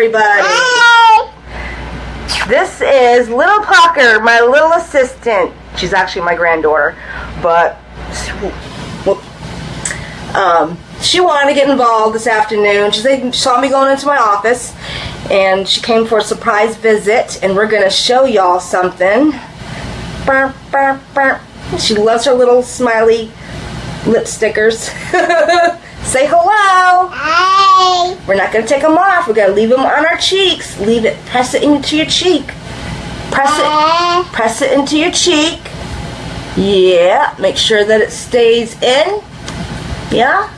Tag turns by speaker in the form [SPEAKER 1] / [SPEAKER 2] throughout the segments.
[SPEAKER 1] everybody.
[SPEAKER 2] Hi.
[SPEAKER 1] This is Little Pucker, my little assistant. She's actually my granddaughter, but um, she wanted to get involved this afternoon. She saw me going into my office, and she came for a surprise visit, and we're gonna show y'all something. She loves her little smiley lip stickers. Say hello.
[SPEAKER 2] Hi.
[SPEAKER 1] We're not gonna take them off. We're gonna leave them on our cheeks. Leave it. Press it into your cheek. Press it. Press it into your cheek. Yeah. Make sure that it stays in. Yeah.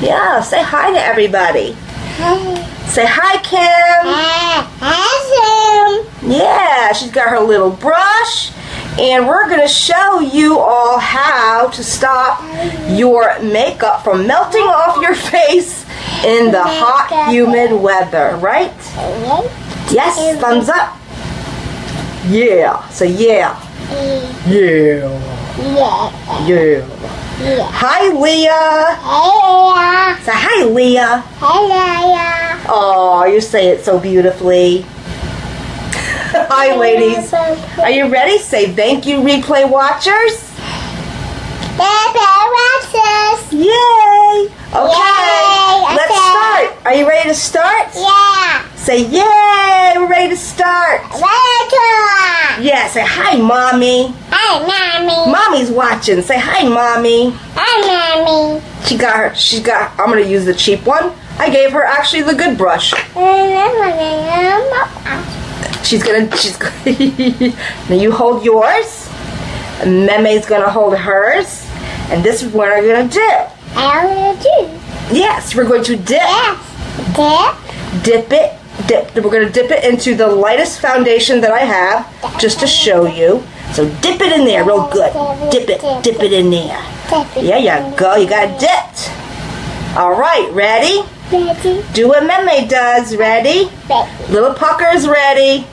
[SPEAKER 1] Yeah. Say hi to everybody.
[SPEAKER 2] Hi.
[SPEAKER 1] Say hi, Kim.
[SPEAKER 2] Hi. Hi,
[SPEAKER 1] Yeah. She's got her little brush. And we're gonna show you all how to stop your makeup from melting off your face in the hot, humid weather, right? Yes, thumbs up. Yeah. So yeah. Yeah.
[SPEAKER 2] Yeah.
[SPEAKER 1] Hi, Leah.
[SPEAKER 2] Hey.
[SPEAKER 1] Say hi, Leah.
[SPEAKER 2] Hello.
[SPEAKER 1] Oh, you say it so beautifully. Hi, ladies. Are you ready? Say thank you, replay watchers. Replay watchers. Yay. Okay.
[SPEAKER 2] Yay,
[SPEAKER 1] Let's
[SPEAKER 2] okay.
[SPEAKER 1] start. Are you ready to start?
[SPEAKER 2] Yeah.
[SPEAKER 1] Say yay. We're ready to start.
[SPEAKER 2] Welcome.
[SPEAKER 1] Yeah. Say hi, mommy.
[SPEAKER 2] Hi, mommy.
[SPEAKER 1] Mommy's watching. Say hi, mommy.
[SPEAKER 2] Hi, mommy.
[SPEAKER 1] She got her. She got. I'm gonna use the cheap one. I gave her actually the good brush. Mm, She's gonna. She's. Gonna, now you hold yours. and Meme's gonna hold hers, and this is what we're gonna do.
[SPEAKER 2] I'm gonna do.
[SPEAKER 1] Yes, we're going to dip,
[SPEAKER 2] Yes.
[SPEAKER 1] dip Dip it, dip. We're gonna dip it into the lightest foundation that I have, just to show you. So dip it in there, real good. Dip it, dip it in there. Yeah, you go. You got dipped. All right, ready?
[SPEAKER 2] Ready.
[SPEAKER 1] Do what Meme does. Ready?
[SPEAKER 2] Ready.
[SPEAKER 1] Little pucker's ready.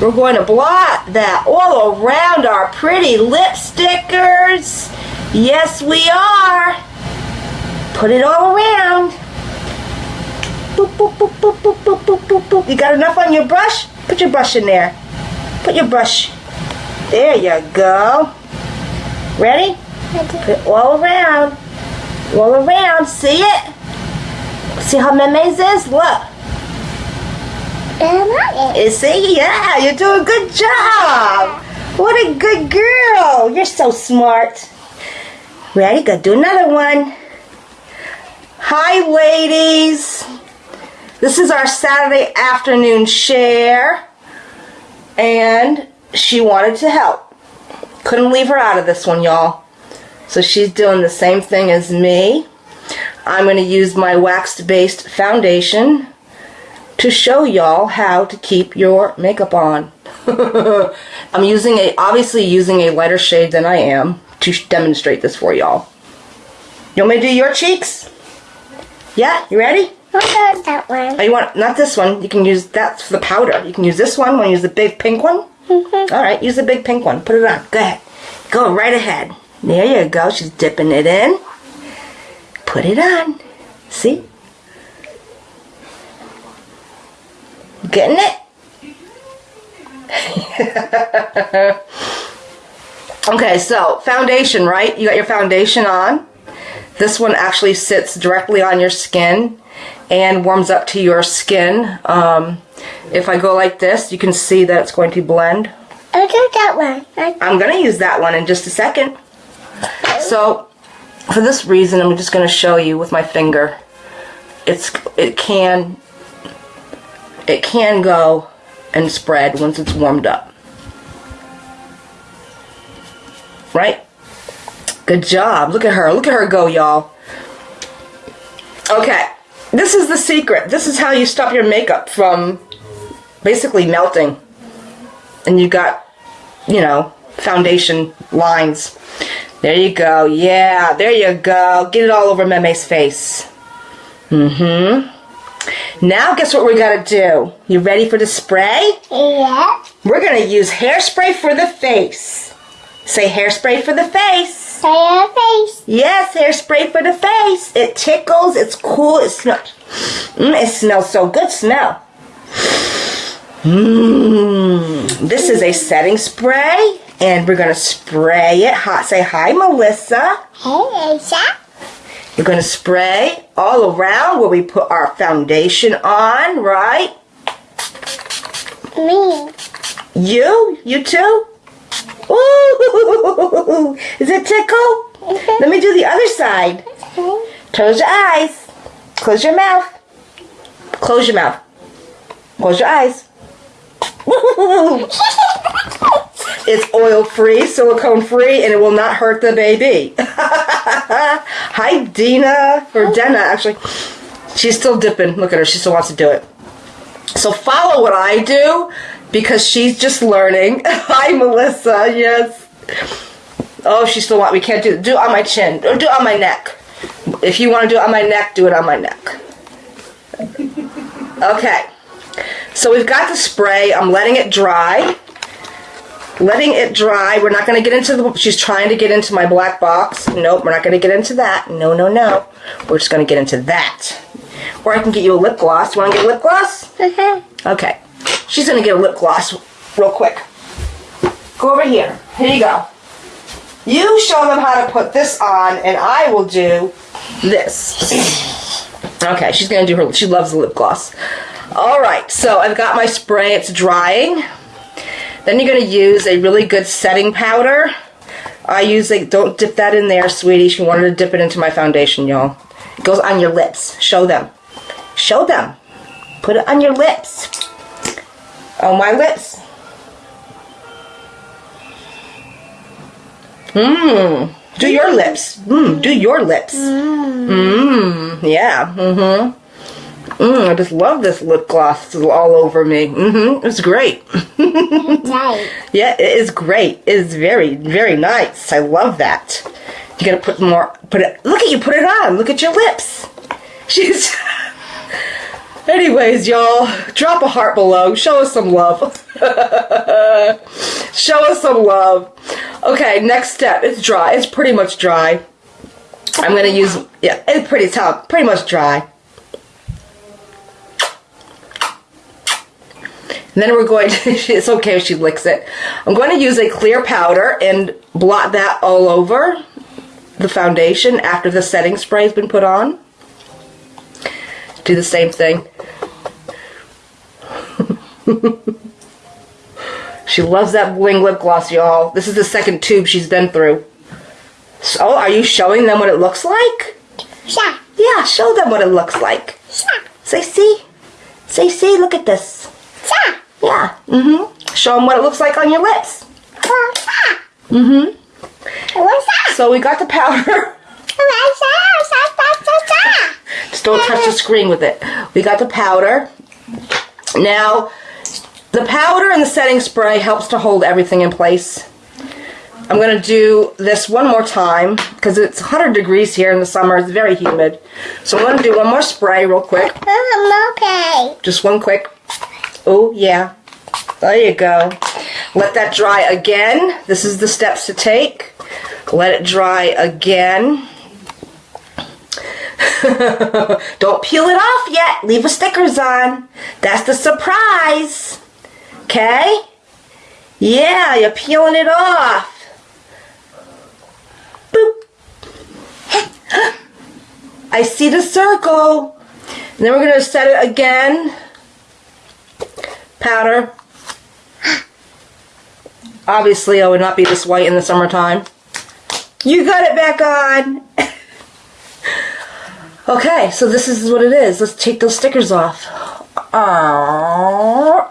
[SPEAKER 1] We're going to blot that all around our pretty lip stickers. Yes, we are. Put it all around. Boop, boop, boop, boop, boop, boop, boop, boop, boop. You got enough on your brush? Put your brush in there. Put your brush. There you go. Ready? Put it all around. All around. See it? See how Meme's is? Look.
[SPEAKER 2] And I
[SPEAKER 1] see, yeah, you're doing a good job. What a good girl. You're so smart. Ready? Go do another one. Hi, ladies. This is our Saturday afternoon share. And she wanted to help. Couldn't leave her out of this one, y'all. So she's doing the same thing as me. I'm going to use my wax-based foundation to show y'all how to keep your makeup on. I'm using a obviously using a lighter shade than I am to demonstrate this for y'all. You want me to do your cheeks? Yeah, you ready?
[SPEAKER 2] want that one.
[SPEAKER 1] Oh, you want not this one? You can use that's for the powder. You can use this one. Want to use the big pink one?
[SPEAKER 2] Mm -hmm.
[SPEAKER 1] All right, use the big pink one. Put it on. Go ahead. Go right ahead. There you go. She's dipping it in. Put it on. See? Getting it? okay, so foundation, right? You got your foundation on. This one actually sits directly on your skin and warms up to your skin. Um, if I go like this, you can see that it's going to blend.
[SPEAKER 2] I'll do that one. I-
[SPEAKER 1] I'm going to use that one in just a second. So, for this reason, I'm just going to show you with my finger. It's it can it can go and spread once it's warmed up. Right? Good job. Look at her. Look at her go, y'all. Okay. This is the secret. This is how you stop your makeup from basically melting. And you got you know, foundation lines. There you go. Yeah, there you go. Get it all over Meme's face. Mm-hmm. Now guess what we gotta do? You ready for the spray?
[SPEAKER 2] Yeah.
[SPEAKER 1] We're gonna use hairspray for the face. Say hairspray for the face.
[SPEAKER 2] Say face.
[SPEAKER 1] Yes, hairspray for the face. It tickles, it's cool, it smells. Mm, it smells so good. Smell. Mmm. This is a setting spray, and we're gonna spray it hot. Say hi, Melissa.
[SPEAKER 2] Hey, Lisa.
[SPEAKER 1] You're gonna spray all around where we put our foundation on, right?
[SPEAKER 2] Me.
[SPEAKER 1] You? You too? Ooh, is it tickle? Mm-hmm. Let me do the other side. Mm-hmm. Close your eyes. Close your mouth. Close your mouth. Close your eyes. it's oil free, silicone free, and it will not hurt the baby. Hi, Dina. Or Dena, actually. She's still dipping. Look at her. She still wants to do it. So follow what I do because she's just learning. Hi, Melissa. Yes. Oh, she still want. We can't do it. do it on my chin. Or do it on my neck. If you want to do it on my neck, do it on my neck. Okay. So we've got the spray. I'm letting it dry. Letting it dry. We're not going to get into the. She's trying to get into my black box. Nope, we're not going to get into that. No, no, no. We're just going to get into that. Or I can get you a lip gloss. You want to get a lip gloss? Mm-hmm. Okay. She's going to get a lip gloss real quick. Go over here. Here you go. You show them how to put this on, and I will do this. Okay, she's going to do her, she loves the lip gloss. All right, so I've got my spray, it's drying. Then you're going to use a really good setting powder. I use like, don't dip that in there, sweetie. She wanted to dip it into my foundation, y'all. It goes on your lips. Show them. Show them. Put it on your lips. On my lips. Mmm. Do your lips. Mmm. Do your lips. Mmm. Yeah. Mm-hmm. Mmm. I just love this lip gloss. It's all over me. Mm-hmm. It's great.
[SPEAKER 2] Right.
[SPEAKER 1] Yeah, it is great. It is very, very nice. I love that. You gotta put more. Put it. Look at you. Put it on. Look at your lips. She's. Anyways, y'all, drop a heart below. Show us some love. Show us some love. Okay, next step. It's dry. It's pretty much dry. I'm gonna use. Yeah, it's pretty tough. Pretty much dry. And then we're going to, it's okay if she licks it. I'm going to use a clear powder and blot that all over the foundation after the setting spray has been put on. Do the same thing. she loves that bling lip gloss, y'all. This is the second tube she's been through. So, oh, are you showing them what it looks like?
[SPEAKER 2] Yeah.
[SPEAKER 1] Yeah, show them what it looks like.
[SPEAKER 2] Yeah.
[SPEAKER 1] Say, see? Say, see, look at this.
[SPEAKER 2] Yeah.
[SPEAKER 1] Yeah. Mm-hmm. Show them what it looks like on your lips. Mm-hmm. So we got the powder. Just don't touch the screen with it. We got the powder. Now, the powder and the setting spray helps to hold everything in place. I'm going to do this one more time because it's 100 degrees here in the summer. It's very humid. So I'm going to do one more spray real quick.
[SPEAKER 2] I'm okay.
[SPEAKER 1] Just one quick. Oh, yeah. There you go. Let that dry again. This is the steps to take. Let it dry again. Don't peel it off yet. Leave the stickers on. That's the surprise. Okay? Yeah, you're peeling it off. Boop. I see the circle. And then we're going to set it again. Powder. Obviously, I would not be this white in the summertime. You got it back on. okay, so this is what it is. Let's take those stickers off. Aww.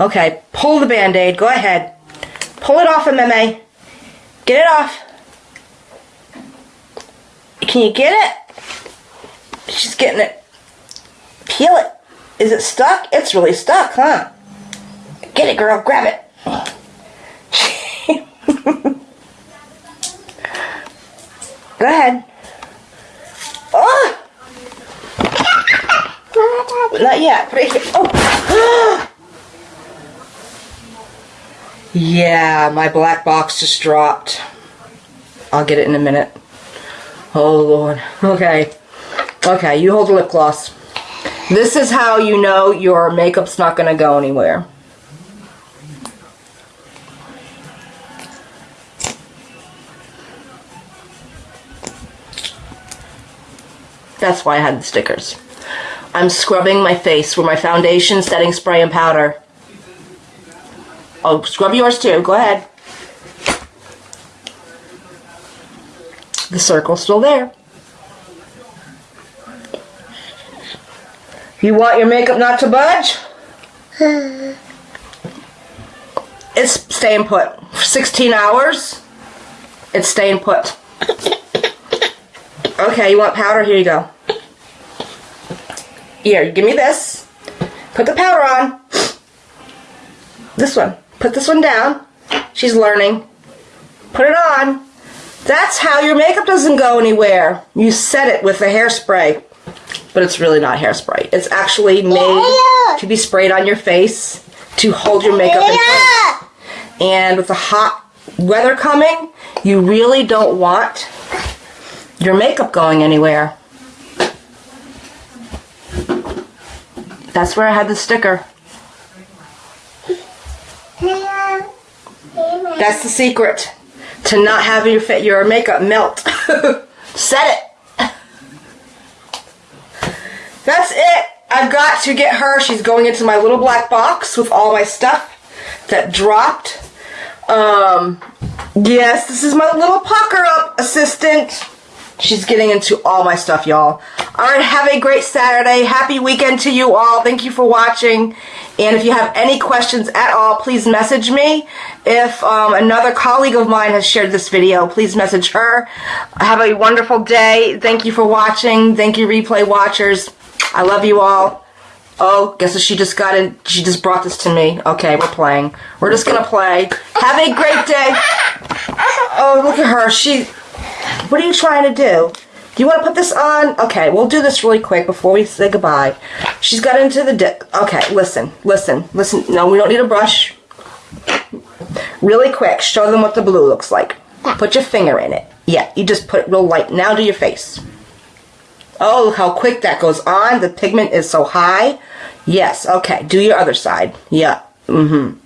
[SPEAKER 1] Okay, pull the band-aid. Go ahead. Pull it off, MMA. Get it off. Can you get it? She's getting it. Peel it. Is it stuck? It's really stuck, huh? Get it, girl. Grab it. Go ahead. Oh! Not yet. Oh! yeah, my black box just dropped. I'll get it in a minute. Oh, Lord. Okay. Okay, you hold the lip gloss. This is how you know your makeup's not going to go anywhere. That's why I had the stickers. I'm scrubbing my face with my foundation, setting spray, and powder. Oh, scrub yours too. Go ahead. The circle's still there. You want your makeup not to budge? It's staying put. For 16 hours, it's staying put. Okay, you want powder? Here you go. Here, give me this. Put the powder on. This one. Put this one down. She's learning. Put it on. That's how your makeup doesn't go anywhere. You set it with the hairspray. But it's really not hairspray. It's actually made to be sprayed on your face to hold your makeup in place. And with the hot weather coming, you really don't want your makeup going anywhere. That's where I had the sticker. That's the secret to not having your your makeup melt. Set it. That's it. I've got to get her. She's going into my little black box with all my stuff that dropped. Um, yes, this is my little pucker up assistant. She's getting into all my stuff, y'all. All right, have a great Saturday. Happy weekend to you all. Thank you for watching. And if you have any questions at all, please message me. If um, another colleague of mine has shared this video, please message her. Have a wonderful day. Thank you for watching. Thank you, replay watchers. I love you all. Oh, guess what she just got in? She just brought this to me. Okay, we're playing. We're just gonna play. Have a great day. Oh, look at her. She. What are you trying to do? Do you want to put this on? Okay, we'll do this really quick before we say goodbye. She's got into the di- Okay, listen, listen, listen. No, we don't need a brush. Really quick, show them what the blue looks like. Put your finger in it. Yeah, you just put it real light. Now do your face. Oh, how quick that goes on. The pigment is so high. Yes, okay. Do your other side. Yeah. Mm-hmm.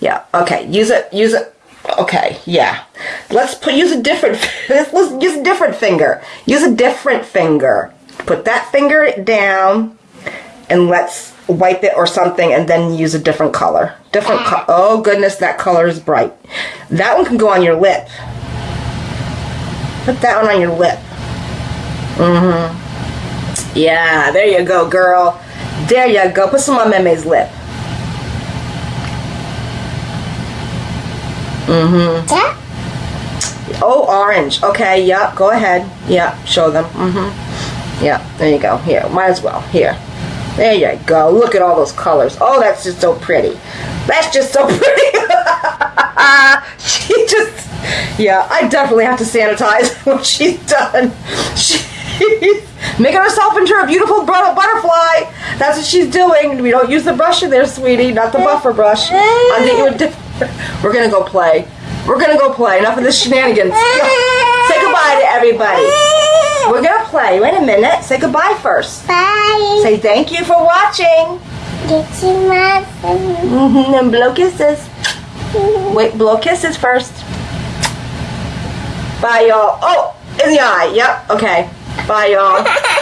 [SPEAKER 1] Yeah, okay. Use it, use it. Okay, yeah. Let's put use a different let's, use a different finger. Use a different finger. Put that finger down and let's wipe it or something and then use a different color. Different co- Oh goodness, that color is bright. That one can go on your lip. Put that one on your lip. Mm-hmm. Yeah, there you go, girl. There you go. Put some on Meme's lip. Mm-hmm.
[SPEAKER 2] Yeah?
[SPEAKER 1] Oh, orange. Okay, yep. Go ahead. Yep. Show them. Mm-hmm. Yep. There you go. Here. Might as well. Here. There you go. Look at all those colors. Oh, that's just so pretty. That's just so pretty. she just. Yeah, I definitely have to sanitize when she's done. She's making herself into a beautiful bu- butterfly. That's what she's doing. We don't use the brush in there, sweetie. Not the buffer brush. I'll get you a different. We're gonna go play. We're gonna go play. Enough of this shenanigans. Say goodbye to everybody. We're gonna play. Wait a minute. Say goodbye first.
[SPEAKER 2] Bye.
[SPEAKER 1] Say thank you for watching.
[SPEAKER 2] Get you my
[SPEAKER 1] Mm-hmm. And blow kisses. Wait, blow kisses first. Bye, y'all. Oh, in the eye. Yep. Okay. Bye, y'all.